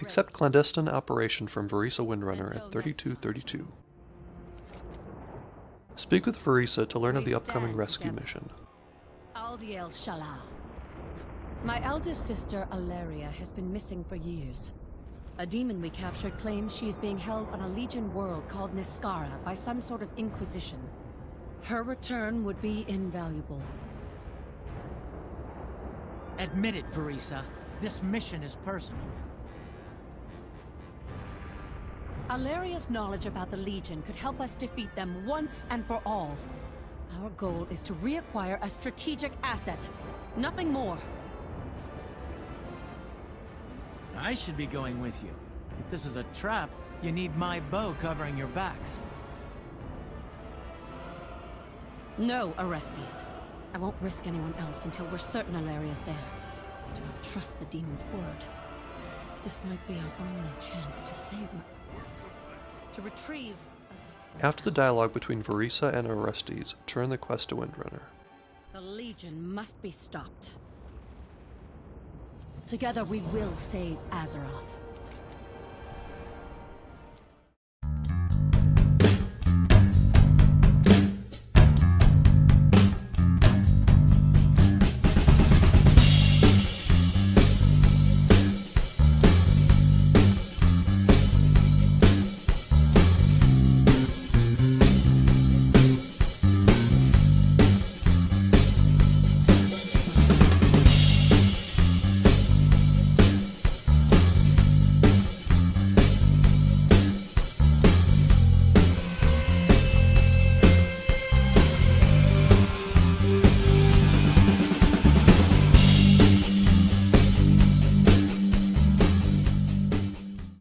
Accept clandestine operation from Vereesa Windrunner at 3232. Speak with Vereesa to learn of the upcoming rescue mission. Aldiel Shala. My eldest sister, Alleria, has been missing for years. A demon we captured claims she is being held on a Legion world called Niskara by some sort of Inquisition. Her return would be invaluable. Admit it, Vereesa. This mission is personal. Alleria's knowledge about the Legion could help us defeat them once and for all. Our goal is to reacquire a strategic asset. Nothing more. I should be going with you. If this is a trap, you need my bow covering your backs. No, Orestes. I won't risk anyone else until we're certain Alleria's there. Do not trust the demon's word. This might be our only chance to save my... To retrieve... After the dialogue between Vereesa and Orestes, turn the quest to Windrunner. The Legion must be stopped. Together we will save Azeroth.